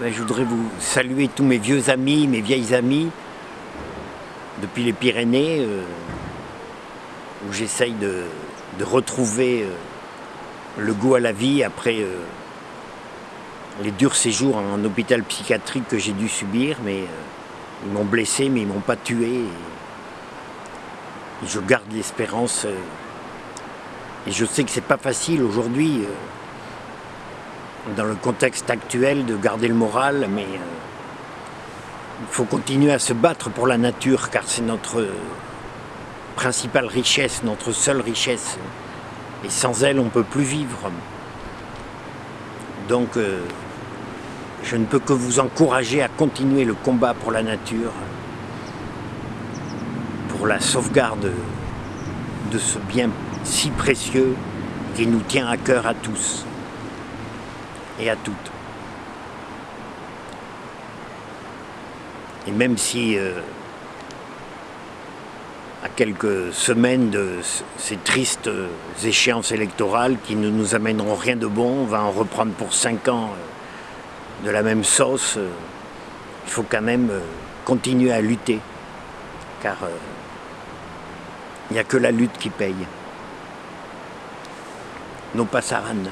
Ben, je voudrais vous saluer tous mes vieux amis, mes vieilles amies, depuis les Pyrénées, euh, où j'essaye de, retrouver euh, le goût à la vie après euh, les durs séjours en hôpital psychiatrique que j'ai dû subir, mais ils m'ont blessé, mais ils m'ont pas tué. Je garde l'espérance. et je sais que c'est pas facile aujourd'hui, dans le contexte actuel, de garder le moral, mais euh, il faut continuer à se battre pour la nature, car c'est notre principale richesse, notre seule richesse. Et sans elle, on ne peut plus vivre. Donc, euh, je ne peux que vous encourager à continuer le combat pour la nature, pour la sauvegarde de ce bien si précieux qui nous tient à cœur à tous et à toutes. Et même si euh, à quelques semaines de ces tristes euh, échéances électorales qui ne nous amèneront rien de bon, on va en reprendre pour cinq ans euh, de la même sauce, il faut quand même continuer à lutter, car il n'y a que la lutte qui paye. Non pas Saran.